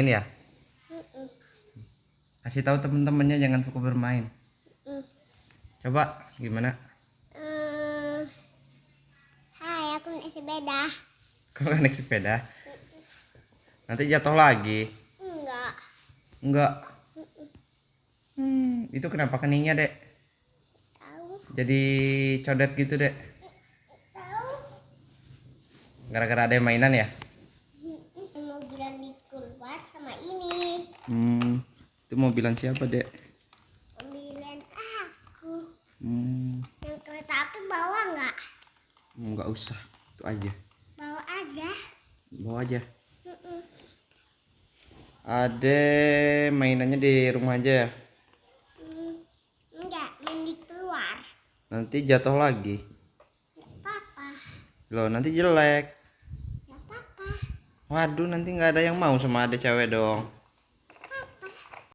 Ini ya. Kasih tahu temen-temennya jangan suka bermain. Coba gimana? Eh, hai, aku naik sepeda. Kau kan naik sepeda? Nanti jatuh lagi. Enggak. Enggak. Hmm, itu kenapa keningnya, Dek? Tahu. Jadi codet gitu, Dek. Tahu. Gara-gara ada mainan ya? Sama ini. Hmm, itu mobilan siapa, Dek? Mobilan aku. Hmm, Yang kereta api bawa nggak? enggak usah. Itu aja. Bawa aja. Bawa aja. Mm-mm. Ade mainannya di rumah aja ya. Hmm, Enggak, main di keluar. Nanti jatuh lagi. Enggak apa-apa. Loh, nanti jelek. Waduh, nanti nggak ada yang mau sama ade cewek dong.